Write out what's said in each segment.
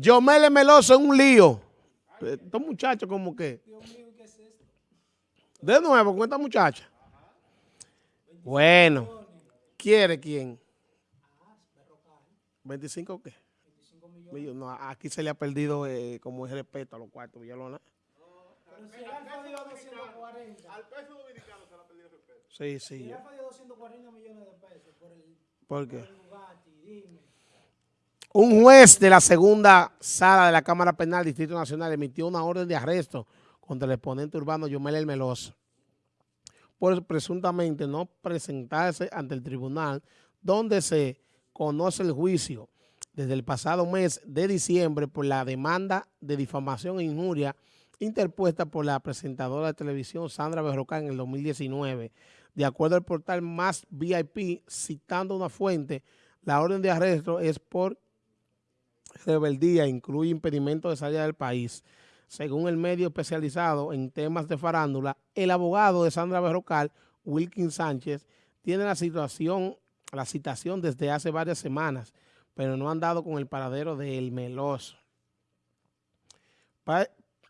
Yomele Meloso es un lío. Estos muchachos como que... De nuevo, con esta muchacha. Bueno, ¿quiere quién? ¿25 qué? No, aquí se le ha perdido eh, como es respeto a los cuartos Villalona. Pero si él ha perdido 240. Al peso dominicano se le ha perdido el respeto. Sí, sí. Si él ha perdido 240 millones de pesos por el... ¿Por qué? Un juez de la segunda sala de la Cámara Penal Distrito Nacional emitió una orden de arresto contra el exponente urbano Yomel El Meloso por presuntamente no presentarse ante el tribunal donde se conoce el juicio desde el pasado mes de diciembre por la demanda de difamación e injuria interpuesta por la presentadora de televisión Sandra Berroca en el 2019. De acuerdo al portal Más VIP, citando una fuente, la orden de arresto es por rebeldía incluye impedimento de salida del país. Según el medio especializado en temas de farándula, el abogado de Sandra Berrocal, Wilkin Sánchez, tiene la situación, la citación desde hace varias semanas, pero no han dado con el paradero del Meloso.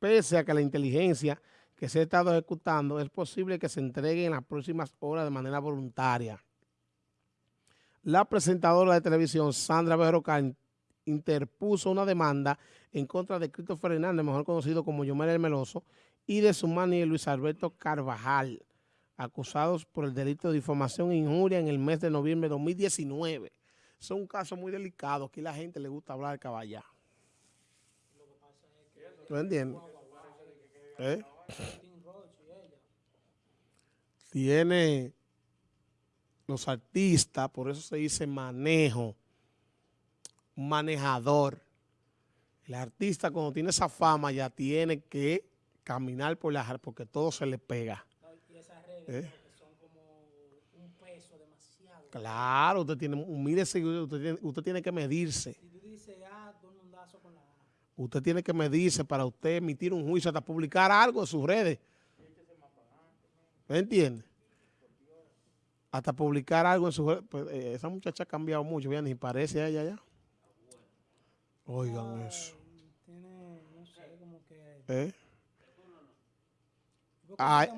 Pese a que la inteligencia que se ha estado ejecutando, es posible que se entregue en las próximas horas de manera voluntaria. La presentadora de televisión, Sandra Berrocal, interpuso una demanda en contra de Christopher Hernández, mejor conocido como Yomel El Meloso, y de su mani Luis Alberto Carvajal, acusados por el delito de difamación e injuria en el mes de noviembre de 2019. Es un caso muy delicado, aquí la gente le gusta hablar de caballá. ¿Tú entiendes? ¿Eh? Tiene los artistas, por eso se dice manejo, manejador. El artista cuando tiene esa fama ya tiene que caminar por la porque todo se le pega. ¿Eh? Claro, usted tiene, usted tiene, usted tiene que medirse. Ah, usted tiene que medirse para usted emitir un juicio, hasta publicar algo en sus redes. ¿Me entiende? Hasta publicar algo en sus redes. Pues, eh, esa muchacha ha cambiado mucho, ya ni parece a ella ya. Oigan eso. Tiene, no sé, como que... ¿Eh? Ay,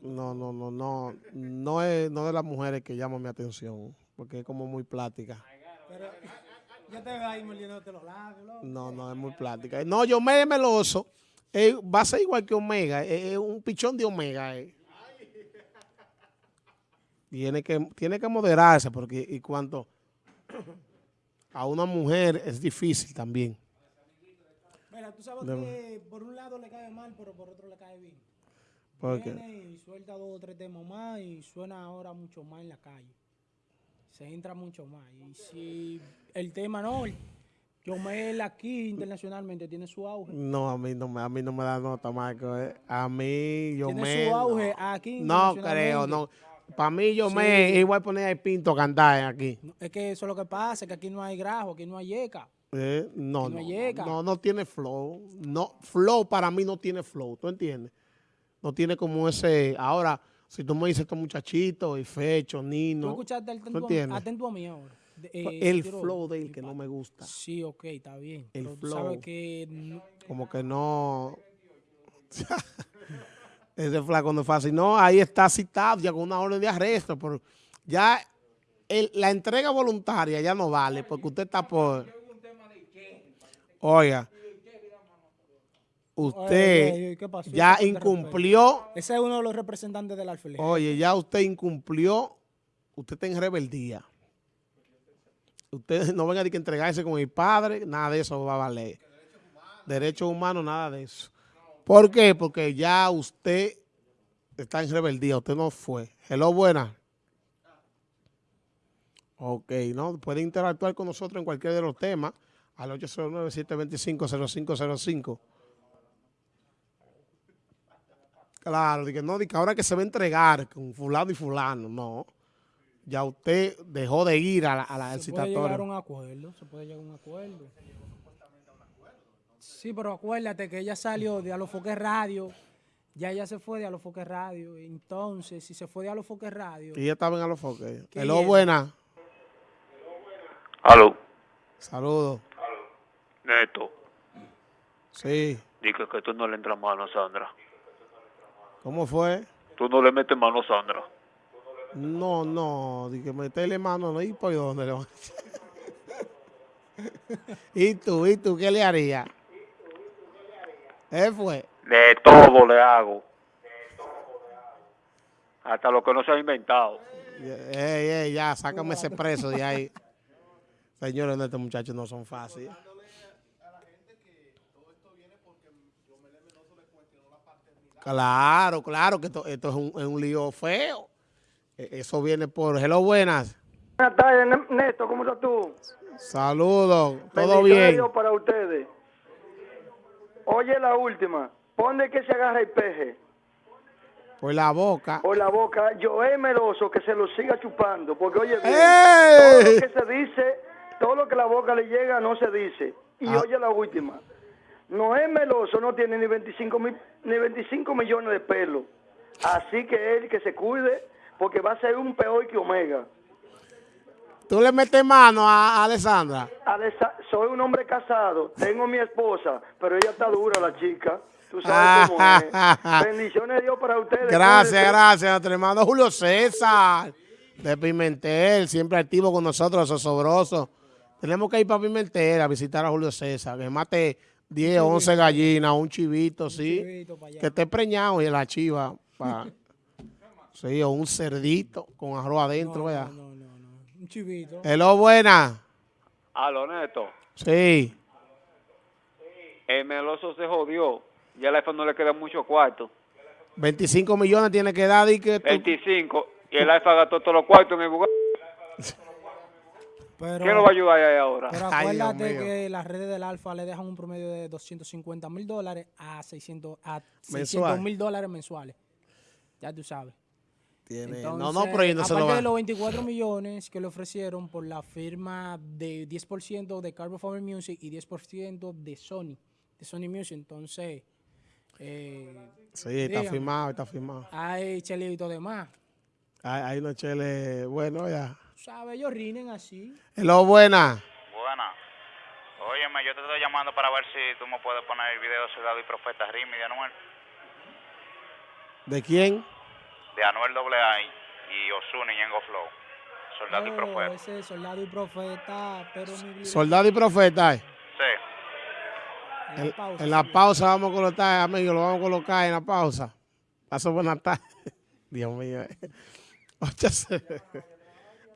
no, no, no, no, no es, no de las mujeres que llaman mi atención, porque es como muy plática. Pero yo te veo ahí moliéndote los labios, No, no, es muy plática. No, yo me meloso, eh, va a ser igual que Omega, es un pichón de Omega. Eh. Tiene que, tiene que moderarse, porque y cuanto a una mujer es difícil también. Mira, tú sabes que por un lado le cae mal, pero por otro le cae bien. ¿Por Viene y suelta dos o tres temas más y suena ahora mucho más en la calle. Se entra mucho más. Y si el tema no, yo me aquí internacionalmente tiene su auge. No, a mí no me, a mí no me da nota, Marco. Eh. A mí, yo me... Tiene su auge aquí No creo, no. Para mí yo me igual poner el pinto a cantar aquí. Es que eso es lo que pasa, que aquí no hay grajo, aquí no hay yeca. Eh, no, no, no, no, tiene flow. No, flow para mí no tiene flow, ¿tú entiendes? No tiene como ese, ahora, si tú me dices estos muchachitos, y Fecho, Nino. ¿Tú escuchaste atento, atento a mí ahora? Eh, el flow de él que no me gusta. Sí, ok, está bien. El flow. que como que no... Ese flaco no es fácil. No, ahí está citado ya con una orden de arresto. Pero ya la entrega voluntaria ya no vale porque usted está por... Oiga, usted ya incumplió... Ese es uno de los representantes del alférez. Oye, ya usted incumplió, usted está en rebeldía. Usted no venga a entregarse con el padre, nada de eso va a valer. Derechos humanos, nada de eso. ¿Por qué? Porque ya usted está en rebeldía, usted no fue. Hello, buena. Ok, ¿no? Puede interactuar con nosotros en cualquier de los temas al 809-725-0505. Claro, que no, que ahora que se va a entregar con fulano y fulano, no. Ya usted dejó de ir a la, a la Se puede llegar a un acuerdo, se puede llegar a un acuerdo. Sí, pero acuérdate que ella salió de Alofoque Radio, ya ella se fue de Alofoque Radio, entonces si se fue de Alofoque Radio... Y ella estaba en Alofoque. Hello, buena. Aló. Saludos. Neto. Sí. Dije que tú no le entras mano a Sandra. ¿Cómo fue? Tú no le metes mano a Sandra. No, no, dije meterle mano, no, ¿y por dónde le ¿Y tú, y tú qué le harías? ¿Eh fue? De todo le hago. Hasta lo que no se ha inventado. Ey, ey, ya, sácame ese preso de ahí. Señores, estos muchachos no son fáciles. Claro, claro, que esto, es, un, es, un, lío feo. E, eso viene por... Hello, buenas. Buenas tardes, Néstor, ¿cómo estás tú? Saludos, todo bien. Para ustedes. Oye la última, ¿Pone que se agarra el peje? Por la boca. Por la boca. Yo es meloso que se lo siga chupando, porque oye bien, todo lo que se dice, todo lo que la boca le llega no se dice. Y ah. oye la última. Noé Meloso no tiene ni 25, ni 25 millones de pelos. Así que él que se cuide porque va a ser un peor que Omega. ¿Tú le metes mano a Alessandra? soy un hombre casado, tengo mi esposa, pero ella está dura la chica. Tú sabes cómo es. Bendiciones de Dios para ustedes. Gracias, gracias, nuestro hermano Julio César de Pimentel, siempre activo con nosotros, sosobroso. Tenemos que ir para Pimentel a visitar a Julio César, que mate 10, 11 gallinas, un chivito, sí, que esté preñado y la chiva, pa, sí, o un cerdito con arroz adentro, no, no, no, no, un chivito. Hello, buena. Aló, Neto. Sí. El meloso se jodió, ya al iPhone no le queda mucho cuarto. 25 millones tiene que dar y que... 25, y el iPhone gastó todos los cuartos en el lugar. Pero, ¿Qué lo va a ayudar ahí ahora? Pero acuérdate que las redes del Alfa le dejan un promedio de 250 mil dólares a 600 a mil dólares mensuales. Ya tú sabes. Tiene, no, no, pero no se lo va. de los 24 millones que le ofrecieron por la firma de 10% de Carbon Farmer Music y 10% de Sony, de Sony Music, entonces... Eh, sí, está firmado, está firmado. Hay chelito de más. Hay, hay unos cheles, bueno, ya. ¿Sabes? Ellos rinen así. Hello, buena. Buena. Óyeme, yo te estoy llamando para ver si tú me puedes poner el video de Soldado y Profeta Rimi de Anuel. ¿De quién? De Anuel AA y Osuna y Yengo Flow. Soldado y oh, Profeta. Ese Soldado y Profeta, pero mi Soldado y Profeta, ¿eh? Sí. En la, pausa, en la pausa vamos a colocar, amigo, lo vamos a colocar en la pausa. Paso buenas tardes. Dios mío.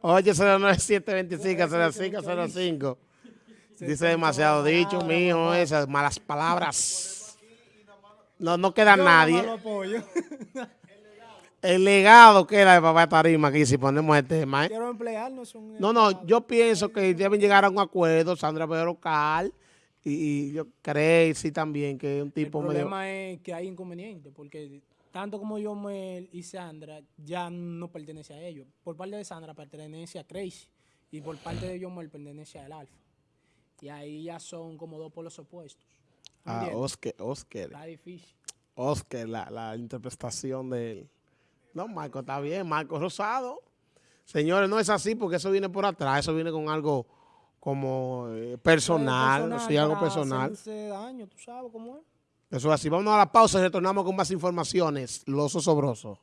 Oye, 809-725-0505. Dice demasiado dicho, mijo, esas malas palabras. No, no queda nadie. El legado queda de papá Tarima aquí si ponemos el tema. ¿eh? Quiero emplearnos. No, no, yo pienso que deben llegar a un acuerdo, Sandra Pedro Cal, y, yo creo sí también que es un tipo El problema es que hay inconvenientes, porque tanto como Yomel y Sandra ya no pertenece a ellos. Por parte de Sandra pertenece a Crazy y por parte de Yomel pertenece al Alfa. Y ahí ya son como dos polos opuestos. Ah, Oscar, Oscar. Está difícil. Oscar, la, la interpretación de él. No, Marco está bien, Marco Rosado. Señores, no es así porque eso viene por atrás, eso viene con algo como eh, personal, personal, sí, algo personal. Daño, tú sabes cómo es. Eso es así. Vamos a la pausa y retornamos con más informaciones. Los osobrosos.